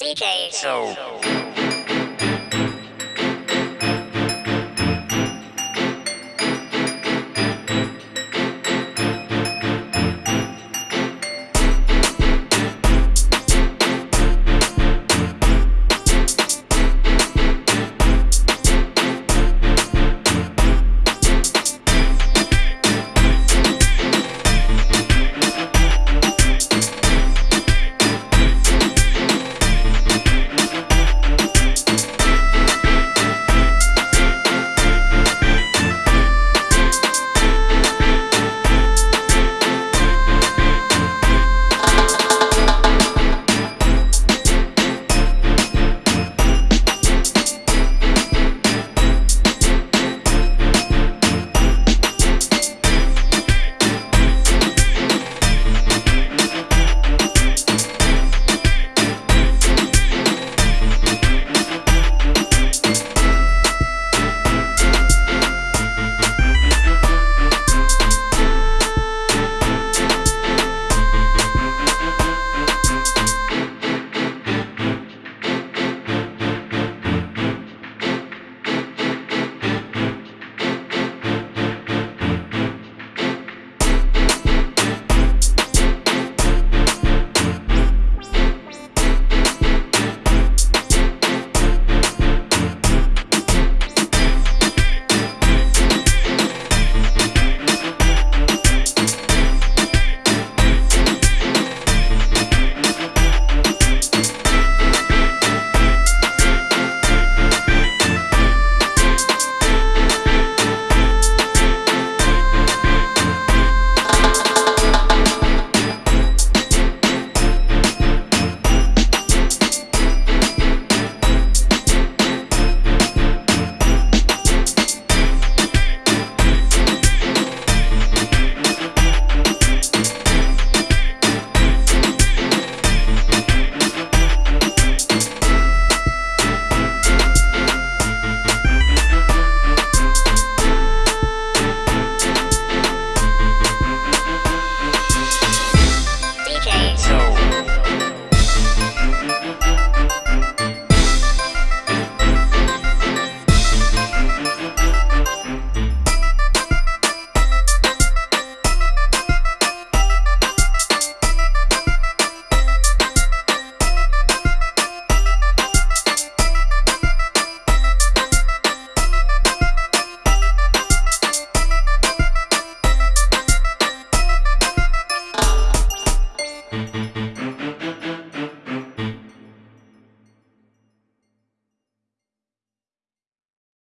DJ Show.